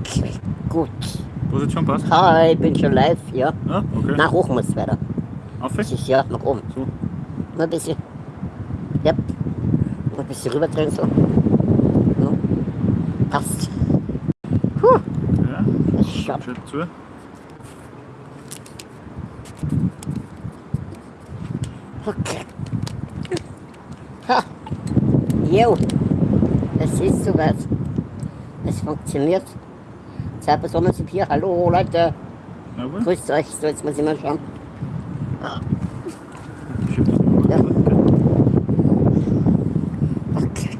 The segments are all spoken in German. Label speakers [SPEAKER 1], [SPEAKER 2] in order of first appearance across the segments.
[SPEAKER 1] Okay, gut.
[SPEAKER 2] Position passt?
[SPEAKER 1] Hi, ich bin schon live, ja.
[SPEAKER 2] Ja, okay.
[SPEAKER 1] Nach hoch muss es weiter.
[SPEAKER 2] Auf?
[SPEAKER 1] Das ist ja nach oben.
[SPEAKER 2] So.
[SPEAKER 1] Nur ein bisschen. Ja. Nur ein bisschen rüberdrehen so. Ja. Passt. Puh,
[SPEAKER 2] Ja,
[SPEAKER 1] ist schon.
[SPEAKER 2] schön zu.
[SPEAKER 1] Okay. Ha. Jo. Ist soweit. Es funktioniert. Zwei Personen sind hier. Hallo Leute.
[SPEAKER 2] Jawohl.
[SPEAKER 1] Grüßt euch. So, jetzt muss ich mal schauen. Ja. Okay.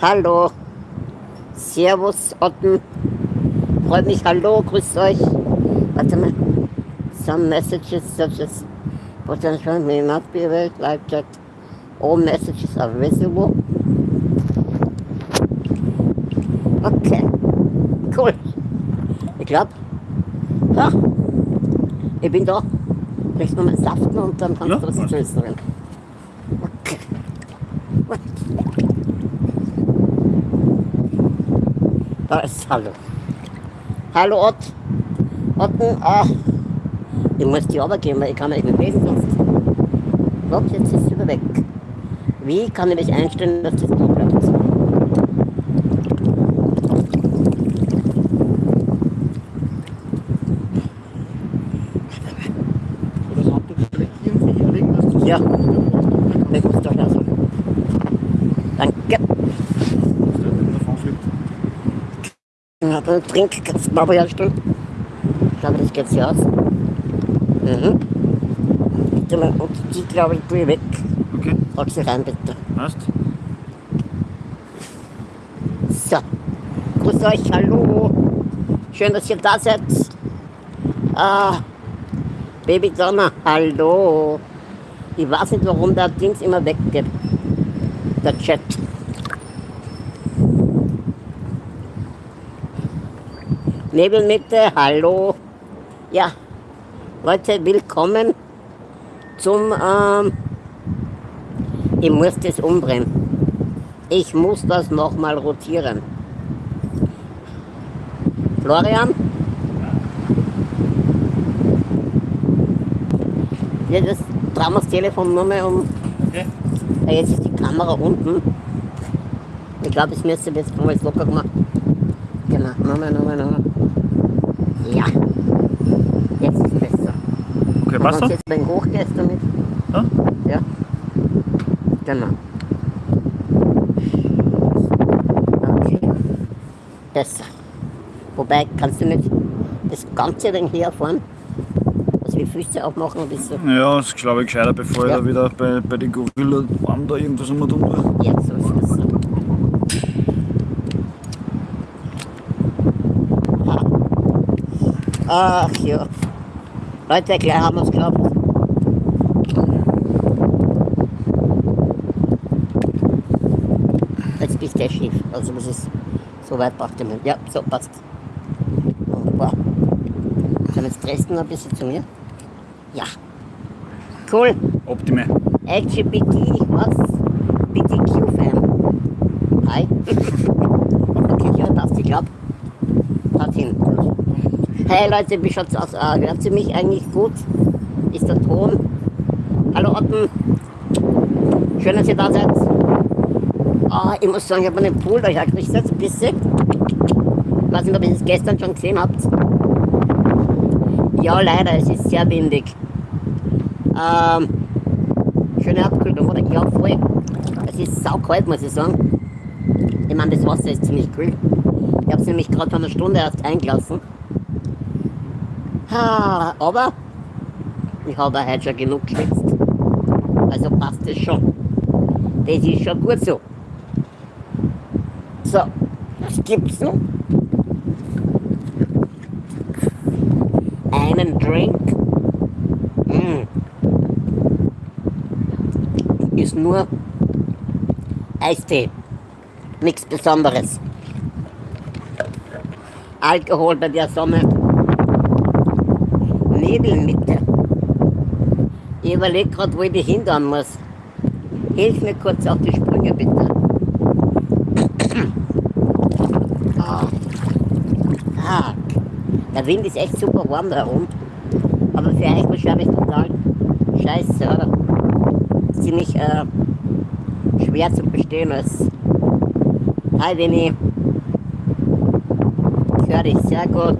[SPEAKER 1] Hallo. Servus, Otten. Freut mich, hallo, grüßt euch. Warte mal. Some messages such as potential may not be read like that. All messages are visible. Okay. Cool. Ich glaube, ja, ich bin da. Kriegst du mal Saften und dann kannst
[SPEAKER 2] Ja,
[SPEAKER 1] du was. Okay. Gut. Da ist Hallo. Hallo Ott. Otten, ah. Ich muss die runtergehen, weil ich kann nicht mehr lesen sonst. So, jetzt ist es wieder weg. Wie kann ich mich einstellen, dass? Das
[SPEAKER 2] Handtuch vielleicht irgendwie hier liegen, dass du
[SPEAKER 1] Ja. Ich muss doch lassen. Danke.
[SPEAKER 2] dass der nicht davon fliegt.
[SPEAKER 1] Ja, dann trink, kannst du mal herstellen. Ich glaube, das geht sich aus. Mhm. Bitte mal, und die, glaube ich, tue ich weg.
[SPEAKER 2] Okay,
[SPEAKER 1] Pack sie rein, bitte.
[SPEAKER 2] passt.
[SPEAKER 1] So. Grüß euch, hallo. Schön, dass ihr da seid. Ah, Baby Donna, hallo. Ich weiß nicht, warum der Dings immer weggeht. Der Chat. Nebelmitte, hallo. Ja, Leute, willkommen zum, ähm, ich muss das umdrehen. Ich muss das nochmal rotieren. Florian? Ja, das drehen wir das Telefon nur mehr um.
[SPEAKER 2] Okay.
[SPEAKER 1] Ja, jetzt ist die Kamera unten. Ich glaube, es müsste jetzt mal locker gemacht. Genau, nochmal, nochmal, nochmal. Ja. Jetzt ist es besser. Wenn
[SPEAKER 2] so?
[SPEAKER 1] du jetzt beim Hochgehst damit.
[SPEAKER 2] Ja?
[SPEAKER 1] Ja. Genau. Okay. Besser. Wobei, kannst du nicht das ganze Ding herfahren? Also die Füße aufmachen das so.
[SPEAKER 2] Ja, das glaube ich gescheiter, bevor
[SPEAKER 1] Ja.
[SPEAKER 2] ich da wieder bei, bei den Gorilla Arm da irgendwas immer tun will.
[SPEAKER 1] Jetzt so ist besser. Ach ja. Leute, gleich haben wir es gehabt. Jetzt bist du schief. Also das ist so weit braucht ihr nicht. Ja, so passt. Wunderbar. Dann jetzt drehst du noch ein bisschen zu mir. Ja. Cool.
[SPEAKER 2] Optime.
[SPEAKER 1] LGBT, was? BTQ-Fan. Hi. okay, ja, passt, ich glaub. Passt hin. Hey Leute, wie schaut's aus? Hört ihr mich eigentlich gut? Ist der Ton? Hallo Otten. Schön, dass ihr da seid. Ah, ich muss sagen, ich habe einen Pool da hergekriegt, jetzt ein bisschen. Ich weiß nicht, ob ihr das gestern schon gesehen habt. Ja, leider, es ist sehr windig. Ähm, schöne Abkühlung, oder? Ja, voll. Es ist saukalt, muss ich sagen. Ich meine, das Wasser ist ziemlich kühl. Ich habe es nämlich gerade vor einer Stunde erst eingelassen. Ah, aber ich habe heute schon genug geschwitzt. Also passt es schon. Das ist schon gut so. So, was gibt's noch? Einen Drink. Mm. Ist nur Eistee. Nichts Besonderes. Alkohol bei der Sonne. Nebelmitte. Ich überlege gerade, wo ich die hindern muss. Hilf mir kurz auf die Sprünge, bitte. Ah. Ah. Der Wind ist echt super warm da oben. Aber für euch wahrscheinlich total scheiße, oder? Ziemlich äh, schwer zu bestehen als Hi Winnie. Ich höre dich sehr gut.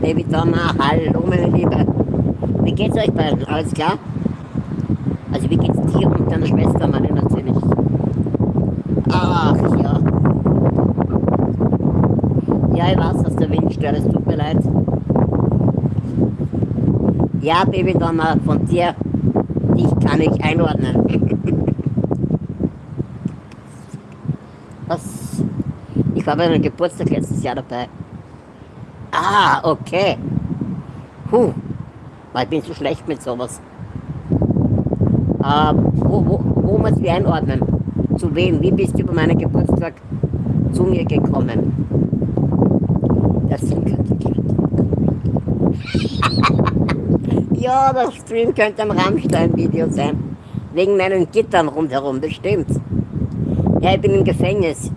[SPEAKER 1] Baby Donna, hallo meine Liebe. Wie geht's euch beiden? Alles klar? Also wie geht's dir und deiner Schwester, meine natürlich? Ach ja. Ja, ich weiß, dass der Wind stört, es tut mir leid. Ja, Baby Donna, von dir, dich kann ich einordnen. Was? Ich war bei meinem Geburtstag letztes Jahr dabei. Ah, okay. Puh, weil ich bin so schlecht mit sowas. Äh, wo, wo, wo muss ich einordnen? Zu wem? Wie bist du über meinen Geburtstag zu mir gekommen? Das Stream könnte Ja, das Stream könnte ein Rammstein-Video sein. Wegen meinen Gittern rundherum, das stimmt. Ja, ich bin im Gefängnis.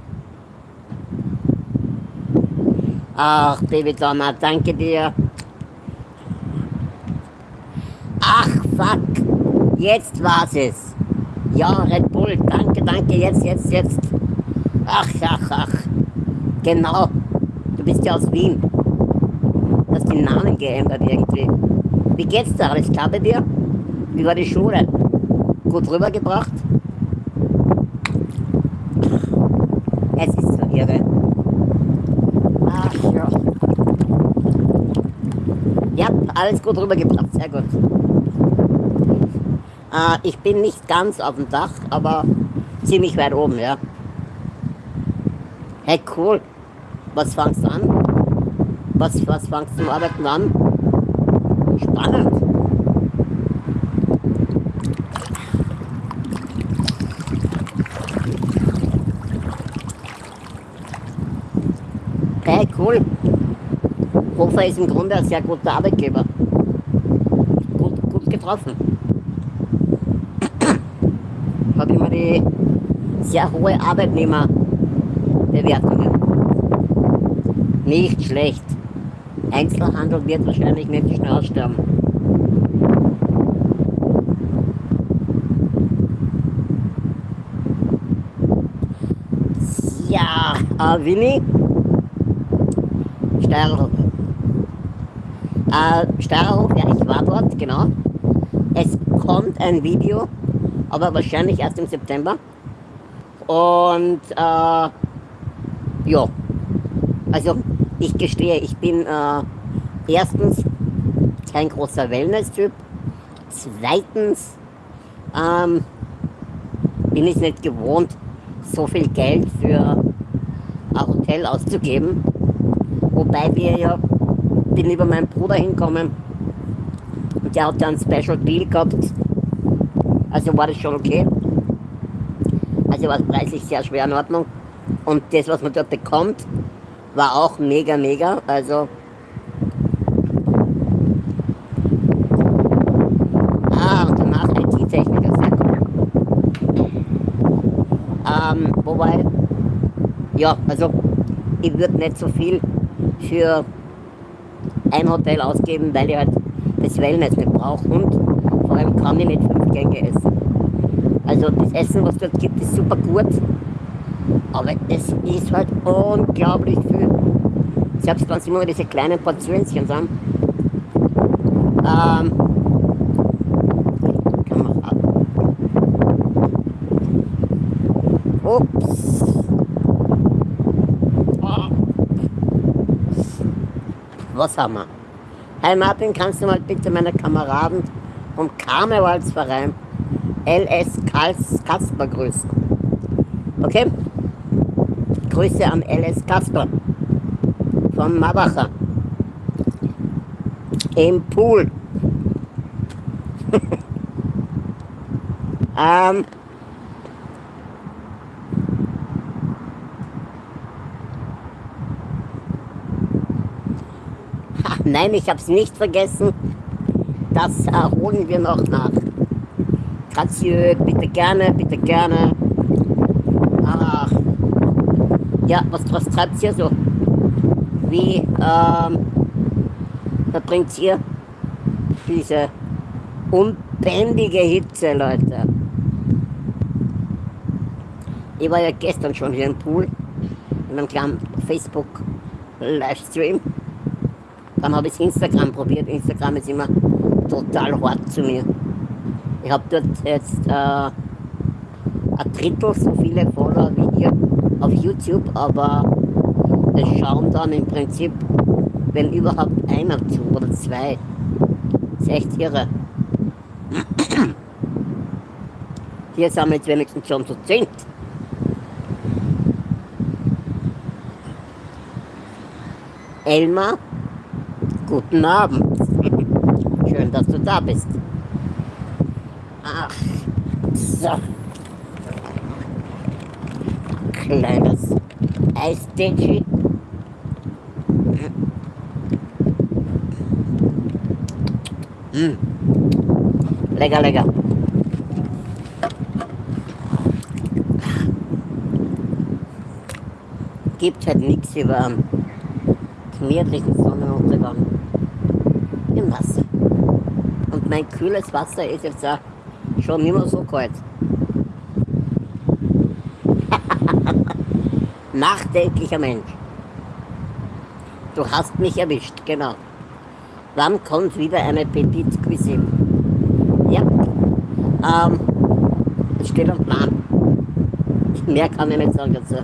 [SPEAKER 1] Ach, Baby Donna, danke dir. Ach, fuck. Jetzt war's es. Ja, Red Bull, danke, danke, jetzt, jetzt, jetzt. Ach, ach, ach. Genau. Du bist ja aus Wien. Du hast den Namen geändert irgendwie. Wie geht's da? Alles klar bei dir? Wie war die Schule? Gut rübergebracht? Es ist so irre. Ach ja. Ja, alles gut rübergebracht, sehr gut. Äh, ich bin nicht ganz auf dem Dach, aber ziemlich weit oben, ja. Hey, cool. Was fangst du an? Was, was fangst du zum Arbeiten an? Spannend. Hey, cool. Hofer ist im Grunde ein sehr guter Arbeitgeber. Gut, gut getroffen. Habe immer die sehr hohe Arbeitnehmerbewertungen. Nicht schlecht. Einzelhandel wird wahrscheinlich nicht schnell aussterben. Ja, äh, Winnie? Steirerhof. Äh, Steirerhof, ja, ich war dort, genau. Es kommt ein Video, aber wahrscheinlich erst im September. Und, äh, ja. Also, ich gestehe, ich bin äh, erstens kein großer Wellness-Typ. Zweitens ähm, bin ich nicht gewohnt, so viel Geld für ein Hotel auszugeben. Wobei wir ja, bin über meinen Bruder hinkommen und der hat ja einen Special Deal gehabt. Also war das schon okay. Also war es preislich sehr schwer in Ordnung. Und das, was man dort bekommt, war auch mega, mega. Also. Ah, und danach IT-Techniker, sehr cool. Ähm, wobei, ja, also ich würde nicht so viel für ein Hotel ausgeben, weil ich halt das Wellness nicht brauche und vor allem kann ich nicht fünf Gänge essen. Also das Essen, was dort gibt, ist super gut, aber es ist halt unglaublich viel. Selbst wenn es immer diese kleinen Portionchen sind. Ähm, kann man ab. Ups. Ah. Was haben wir? Hey Martin, kannst du mal bitte meine Kameraden vom Karnevalsverein LS Kasper grüßen? Okay? Grüße an LS Kasper von Mabacher im Pool. ähm, nein, ich habe es nicht vergessen. Das äh, holen wir noch nach. Grazie, bitte gerne, bitte gerne. Ach, Ja, was, was treibt ihr so? Wie ähm, verbringt ihr diese unbändige Hitze, Leute? Ich war ja gestern schon hier im Pool, in einem kleinen Facebook-Livestream. Dann habe ich Instagram probiert. Instagram ist immer total hart zu mir. Ich habe dort jetzt äh, ein Drittel so viele Follower wie ihr auf YouTube, aber es schauen dann im Prinzip, wenn überhaupt einer zu oder zwei. Das ist echt irre. Hier sind wir jetzt wenigstens schon zu zehn. Elmar, guten Abend. Schön, dass du da bist. Ach, so. Kleines Eisdätschi. Mm. Lecker, lecker. Gibt halt nichts über einen gemütlichen Sonnenuntergang im Wasser. Und mein kühles Wasser ist jetzt auch schon nicht mehr so kalt. Nachdenklicher Mensch. Du hast mich erwischt, genau. Wann kommt wieder eine Petit Cuisine? Ja, ähm, es steht am Plan. Mehr kann ich nicht sagen dazu.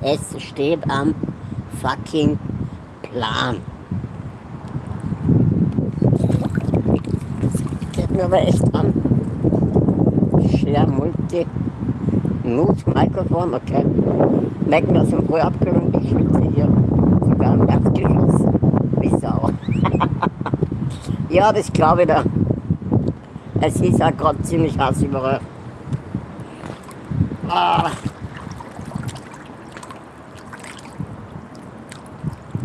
[SPEAKER 1] Es steht am fucking Plan. Mir aber echt an. Share Multi. Mute Mikrofon, okay. Merken aus dem Ruhe abgenommen, ich schwitze hier sogar im Erdgeschoss. Wie Sau. ja, das glaube ich da. Es ist auch gerade ziemlich heiß überall. Ah.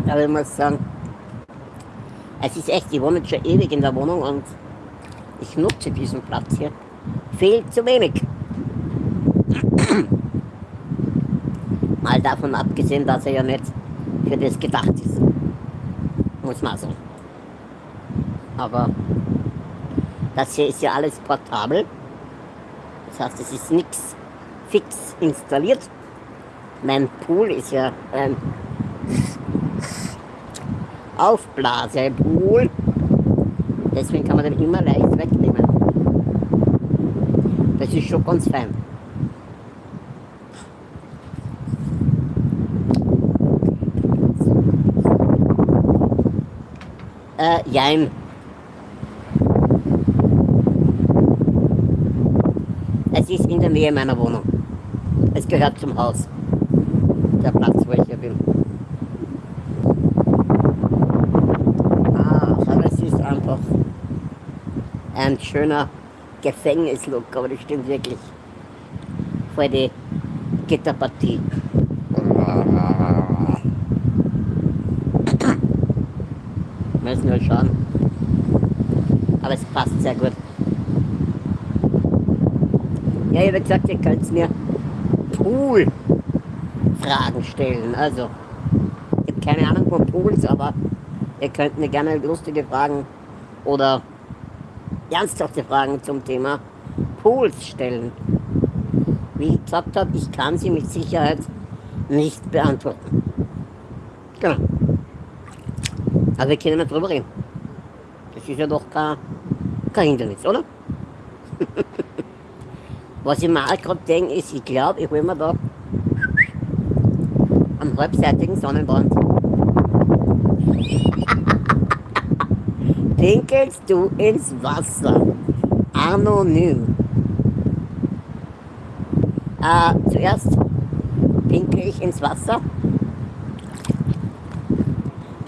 [SPEAKER 1] Aber ich muss sagen, es ist echt, ich wohne jetzt schon ewig in der Wohnung und ich nutze diesen Platz hier viel zu wenig. Mal davon abgesehen, dass er ja nicht für das gedacht ist. Muss man sagen. Aber das hier ist ja alles portabel. Das heißt, es ist nichts fix installiert. Mein Pool ist ja ein Aufblasepool. Deswegen kann man den immer leicht wegnehmen. Das ist schon ganz fein. Äh, jein. Es ist in der Nähe meiner Wohnung. Es gehört zum Haus. Der Platz, wo ich hier bin. Ah, aber es ist einfach ein schöner Gefängnislook, aber das stimmt wirklich. Vor die Gitterpartie. Müssen wir schauen. Aber es passt sehr gut. Ja, ich habe gesagt, ihr könnt mir Pool-Fragen stellen. Also, ich habe keine Ahnung von Pools, aber ihr könnt mir gerne lustige Fragen oder ernsthafte Fragen zum Thema Pools stellen. Wie ich gesagt habe, ich kann sie mit Sicherheit nicht beantworten. Genau. Aber wir können nicht drüber reden. Das ist ja doch kein, kein Hindernis, oder? Was ich mir auch gerade denke, ist, ich glaube, ich hole mir da einen halbseitigen Sonnenbrand. Pinkelst du ins Wasser? Anonym. Äh, zuerst pinkel ich ins Wasser.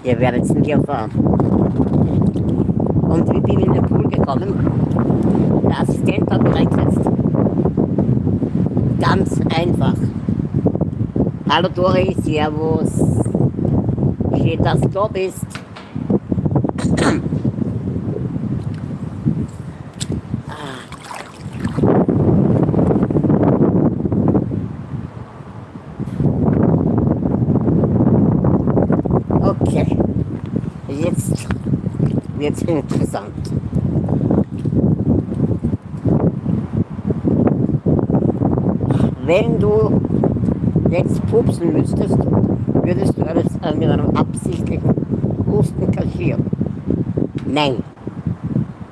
[SPEAKER 1] Ihr werdet es nicht erfahren. Und wie bin ich in den Pool gekommen? Der Assistent hat mich reingesetzt. Ganz einfach. Hallo Dori, Servus. Schön, dass du da bist. Es interessant. Wenn du jetzt pupsen müsstest, würdest du es äh, mit einem absichtlichen Husten kaschieren. Nein,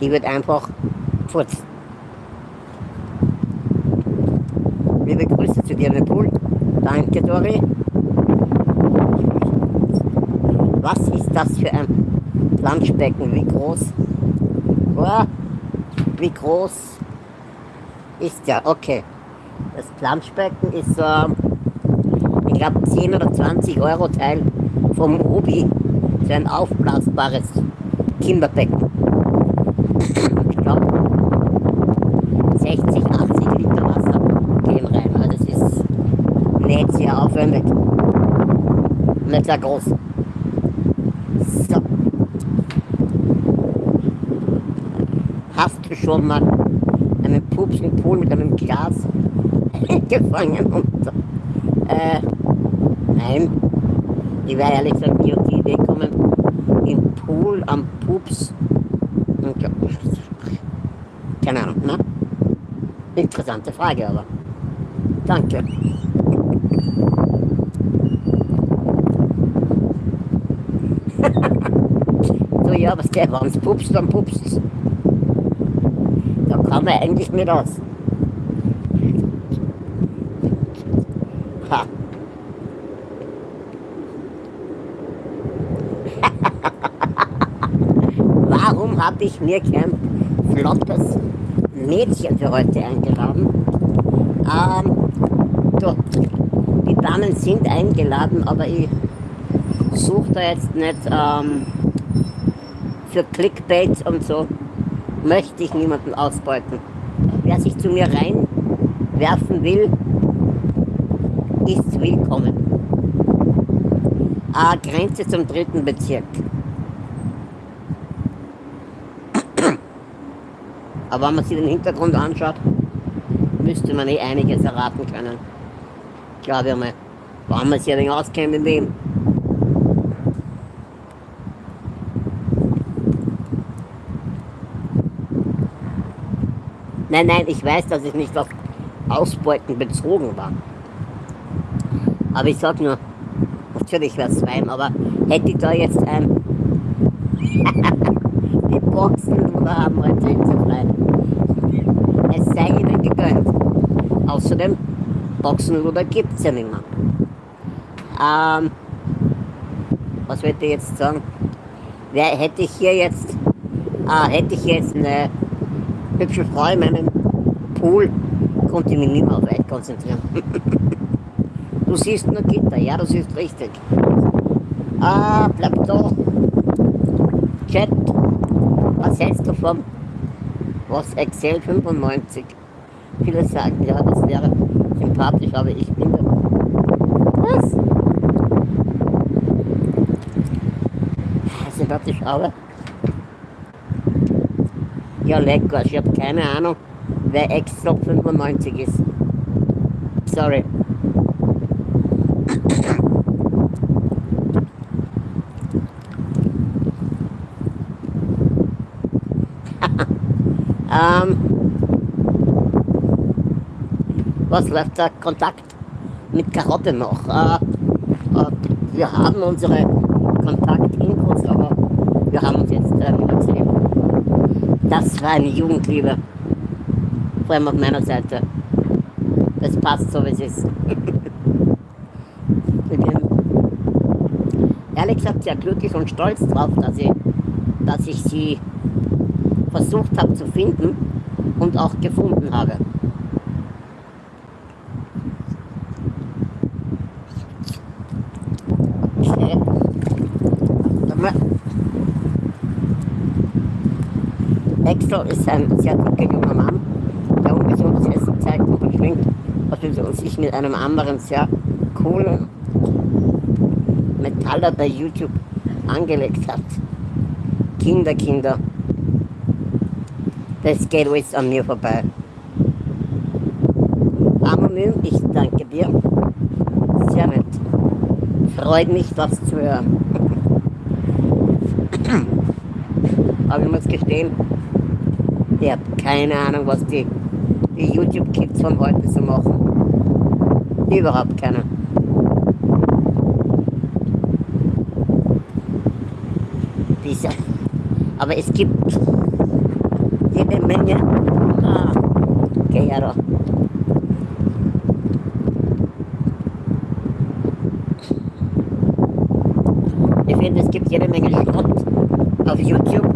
[SPEAKER 1] die wird einfach furzen. Liebe Grüße zu dir, Pool. Danke, Dori. Was ist das für Planschbecken? Wie groß? Wie groß ist der? Okay. Das Planschbecken ist so, ich glaube, 10 oder 20 Euro Teil vom Ruby. So ein aufblasbares Kinderbecken. Ich glaube, 60, 80 Liter Wasser gehen rein. Also es ist nicht sehr aufwendig. Nicht sehr groß. Du schon mal einen Pups im Pool mit einem Glas gefangen und äh, nein. Ich wäre ehrlich gesagt nie auf die Idee gekommen, im Pool am Pups und keine Ahnung, ne? Interessante Frage aber. Danke. so ja, was der, wenn's pupst, dann pupst Man eigentlich nicht aus. Ha. Warum habe ich mir kein flottes Mädchen für heute eingeladen? Ähm, du, die Damen sind eingeladen, aber ich suche da jetzt nicht ähm, für Clickbait und so, möchte ich niemanden ausbeuten. Wer sich zu mir reinwerfen will, ist willkommen. Ah, Grenze zum dritten Bezirk. Aber wenn man sich den Hintergrund anschaut, müsste man eh einiges erraten können. Glaube ich mal. Wenn man sich ein wenig auskennt in dem. Nein, nein, ich weiß, dass ich nicht auf Ausbeuten bezogen war. Aber ich sag nur, natürlich wäre es fein, aber hätte ich da jetzt ein die Boxen oder haben wir frei. Es sei ihnen gegönnt. Außerdem, Boxenluder gibt es ja nicht mehr. Ähm, was wollte ich jetzt sagen? Wer hätte ich hier jetzt, ah, hätte ich jetzt eine hübsche Frau in meinem Pool, konnte ich mich nicht mehr auf euch konzentrieren. du siehst nur Gitter, ja, du siehst richtig. Ah, bleib da. Chat, was hältst du vom was Excel 95? Viele sagen, ja, das wäre sympathisch, aber ich bin da. Was? Sympathisch, aber. Ja, lecker. Ich habe keine Ahnung, wer Excel 95 ist. Sorry. Ähm, was läuft der Kontakt mit Karotte noch? Äh, äh, wir haben unsere Kontaktinfos, aber wir haben uns jetzt äh, wieder gesehen. Das war eine Jugendliebe. Vor allem auf meiner Seite. Das passt so, wie es ist. ich bin ehrlich gesagt sehr glücklich und stolz drauf, dass ich, dass ich sie versucht habe zu finden und auch gefunden habe. Okay. Axel ist ein sehr dicker junger Mann, der ungesundes Essen zeigt und verschwingt, was sich mit einem anderen sehr coolen Metaller bei YouTube angelegt hat. Kinder, Kinder. Das geht alles an mir vorbei. Anonym, ich danke dir. Sehr nett. Freut mich, das zu hören. Aber ich muss gestehen, ich habe keine Ahnung, was die, die YouTube-Kids von heute so machen. Überhaupt keine. Diese, aber es gibt jede Menge. Doch. Ich finde, es gibt jede Menge Schrott auf YouTube.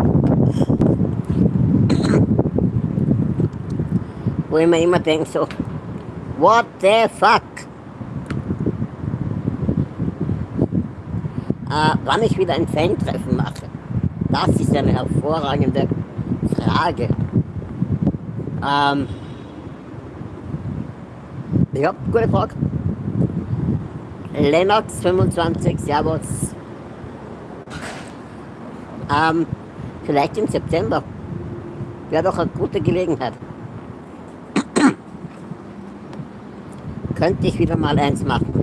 [SPEAKER 1] Wo ich mir immer denke, so, what the fuck? Äh, wann ich wieder ein Fan-Treffen mache, das ist eine hervorragende Frage. Ähm, ja, gute Frage. Lennox 25, Servus. Ähm, vielleicht im September. Wäre doch eine gute Gelegenheit. Könnte ich wieder mal eins machen.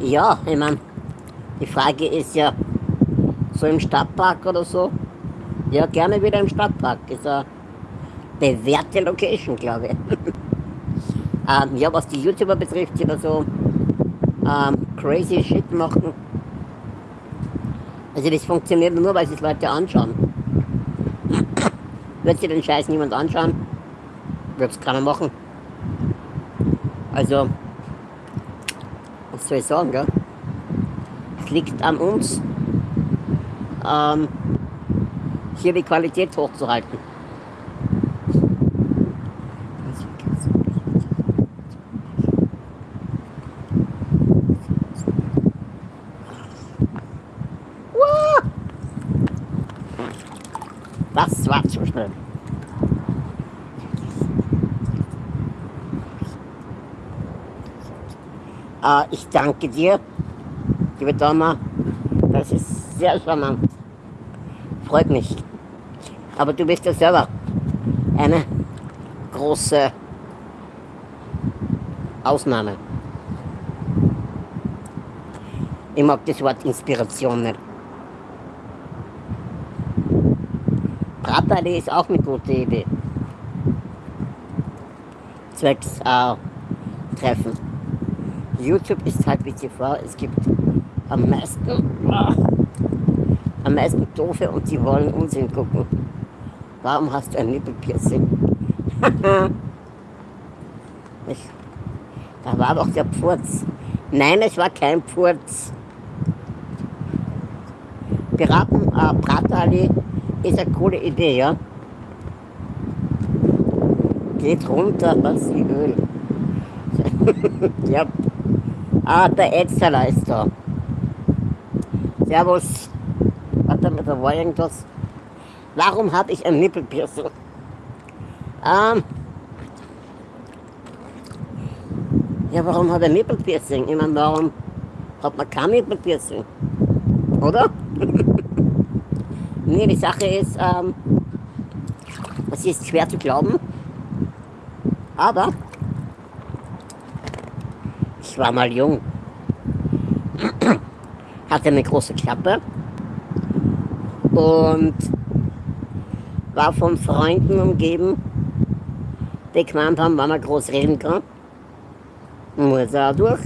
[SPEAKER 1] ja, ich meine, die Frage ist ja, so im Stadtpark oder so? Ja, gerne wieder im Stadtpark. Ist eine bewährte Location, glaube ich. ähm, ja, was die YouTuber betrifft, die da so ähm, crazy Shit machen. Also das funktioniert nur, weil sich Leute anschauen. Wird sich den Scheiß niemand anschauen, wird es keiner machen. Also, was soll ich sagen, gell? Es liegt an uns, ähm, hier die Qualität hochzuhalten. Das war zu schnell. Äh, ich danke dir, liebe Dama. Das ist sehr charmant. Freut mich. Aber du bist ja selber eine große Ausnahme. Ich mag das Wort Inspiration nicht. Bratali ist auch eine gute Idee. Zwecks äh, Treffen. YouTube ist halt wie TV, es gibt am meisten, äh, am meisten Doofe und die wollen Unsinn gucken. Warum hast du ein Nippelpiercing? ich, da war doch der Pfurz. Nein, es war kein Pfurz. Piraten, äh, Bratali ist eine coole Idee, ja? Geht runter, was wie Öl. ja. Ah, der Edzeler ist da. Servus. Warte mal, da war irgendwas. Warum habe ich ein Nippelpiercing? Ähm. Ja, warum hat er Nippelpiercing? Ich meine, warum hat man kein Nippelpiercing? Oder? nee, die Sache ist, ähm, das ist schwer zu glauben, aber ich war mal jung, hatte eine große Klappe und war von Freunden umgeben, die gemeint haben, wenn man groß reden kann, muss er durch.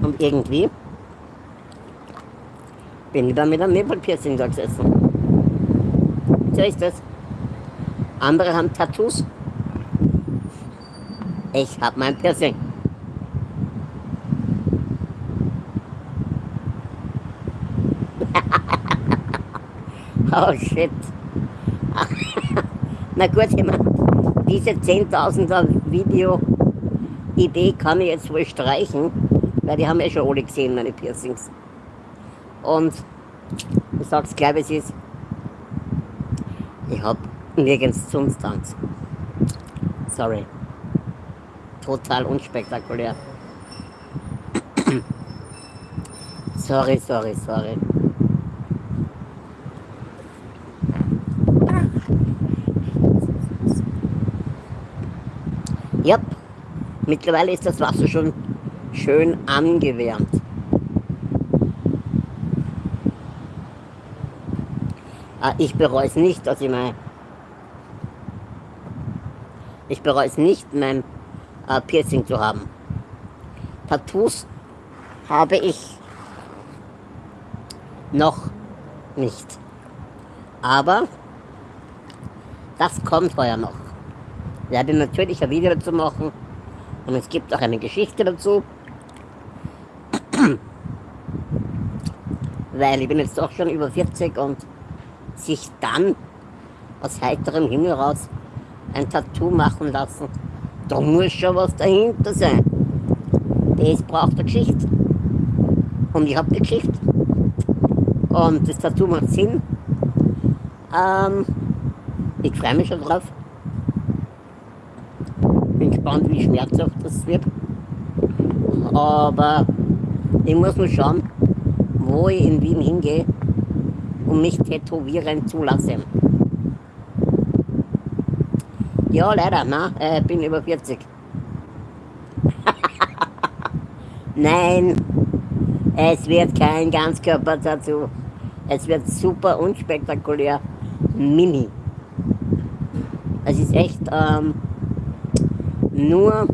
[SPEAKER 1] Und irgendwie bin ich dann mit einem Nebelpiercing da gesessen. So ist das. Andere haben Tattoos. Ich hab mein Piercing. Oh shit. Na gut, ich meine, diese 10.000er Video-Idee kann ich jetzt wohl streichen, weil die haben ja schon alle gesehen, meine Piercings. Und ich sag's gleich, wie es ist. Ich hab nirgends sonst Angst. Sorry. Total unspektakulär. sorry, sorry, sorry. Yep. Mittlerweile ist das Wasser schon schön angewärmt. Ah, ich bereue es nicht, dass ich mein ich bereue es nicht, mein äh, Piercing zu haben. Tattoos habe ich noch nicht. Aber das kommt heuer noch. Werde natürlich ein Video dazu machen und es gibt auch eine Geschichte dazu. Weil ich bin jetzt doch schon über 40 und sich dann aus heiterem Himmel raus ein Tattoo machen lassen, da muss schon was dahinter sein. Das braucht eine Geschichte. Und ich habe die Geschichte. Und das Tattoo macht Sinn. Ähm, ich freue mich schon drauf. Gespannt, wie schmerzhaft das wird. Aber ich muss mal schauen, wo ich in Wien hingehe und mich tätowieren zu lassen. Ja, leider, ne? Äh, bin über 40. Nein, es wird kein Ganzkörper-Tattoo. Es wird super unspektakulär. Mini. Es ist echt ähm, nur,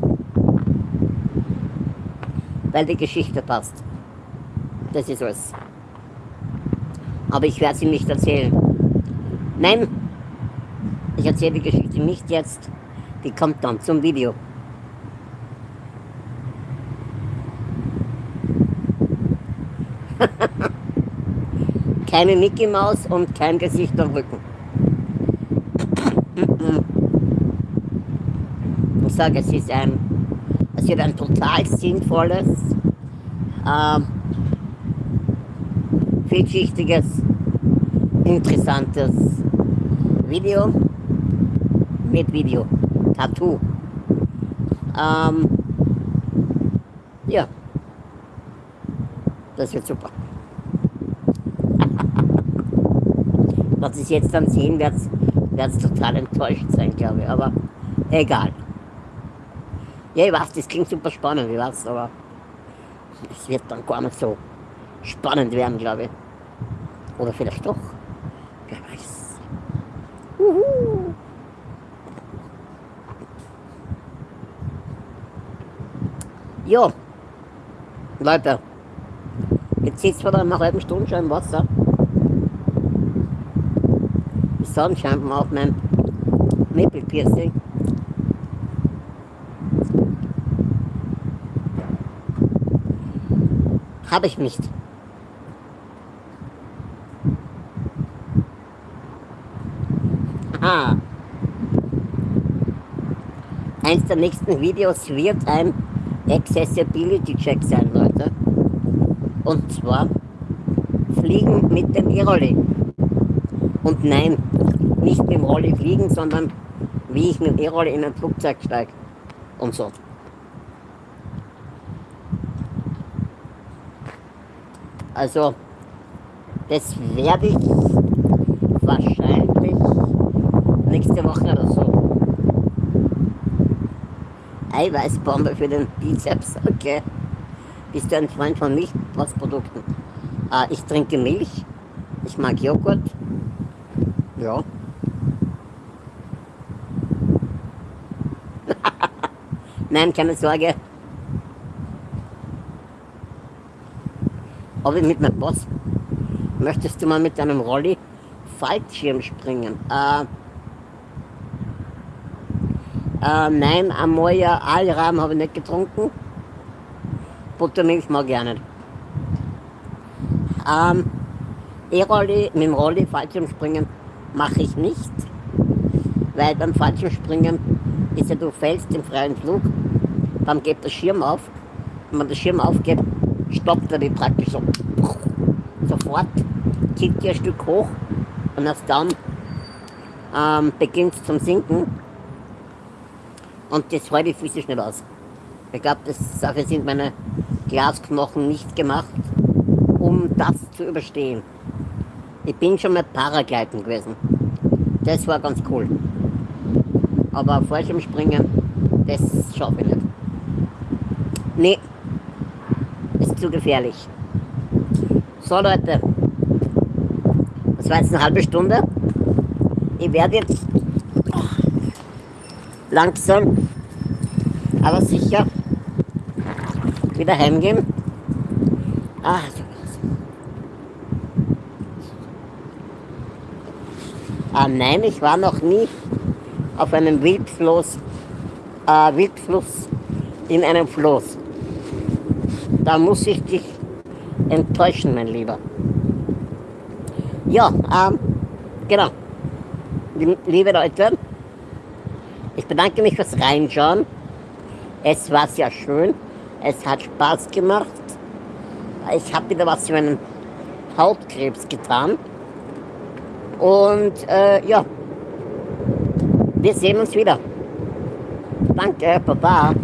[SPEAKER 1] weil die Geschichte passt. Das ist alles. Aber ich werde sie nicht erzählen. Nein, ich erzähle die Geschichte nicht jetzt. Die kommt dann zum Video. Keine Mickey Maus und kein Gesicht am Rücken. Ich sage, es ist ein, es wird ein total sinnvolles, ähm, vielschichtiges, interessantes Video mit Video. Tattoo. Ähm, ja. Das wird super. Was ich jetzt dann sehen werde, werde total enttäuscht sein, glaube ich. Aber egal. Ja, ich weiß, das klingt super spannend, ich weiß, aber es wird dann gar nicht so spannend werden, glaube ich. Oder vielleicht doch. Wer weiß. Uhu. Ja, Leute, jetzt sitzt wir da nach einer halben Stunde schon im Wasser. Die Sonne scheint mir auf meinem Maple-Piercing. Habe ich nicht. Aha. Eins der nächsten Videos wird ein Accessibility Check sein, Leute. Und zwar fliegen mit dem E-Rolli. Und nein, nicht mit dem Rolli fliegen, sondern wie ich mit dem E-Rolli in ein Flugzeug steige. Und so. Also, das werde ich wahrscheinlich nächste Woche oder so Eiweißbombe für den Bizeps. Okay. Bist du ein Freund von Milchprodukten? Äh, ich trinke Milch. Ich mag Joghurt. Ja. Nein, keine Sorge. Aber mit meinem Boss. Möchtest du mal mit deinem Rolli Fallschirm springen? Äh, äh, nein, Amoya Alram habe ich nicht getrunken. Buttermilch mag ich auch nicht. Ähm, E-Rolli, mit dem Rolli Fallschirmspringen mache ich nicht. Weil beim Fallschirmspringen ist ja, du fällst im freien Flug, dann geht der Schirm auf. Wenn man den Schirm aufgibt, stoppt er die praktisch so. Sofort zieht dir ein Stück hoch und erst dann ähm, beginnt es zum Sinken. Und das halte ich physisch nicht aus. Ich glaube, dafür sind meine Glasknochen nicht gemacht, um das zu überstehen. Ich bin schon mal Paragleiten gewesen. Das war ganz cool. Aber Fallschirmspringen, das schaffe ich nicht. Nee, ist zu gefährlich. So Leute, das war jetzt eine halbe Stunde. Ich werde jetzt langsam, aber sicher wieder heimgehen. Ah, ah nein, ich war noch nie auf einem Wildfluss, äh, Wildfluss in einem Floß. Da muss ich dich enttäuschen, mein Lieber. Ja, ähm, genau. Liebe Leute, ich bedanke mich fürs Reinschauen. Es war sehr schön. Es hat Spaß gemacht. Ich habe wieder was für meinen Hautkrebs getan. Und äh, ja, wir sehen uns wieder. Danke, Baba.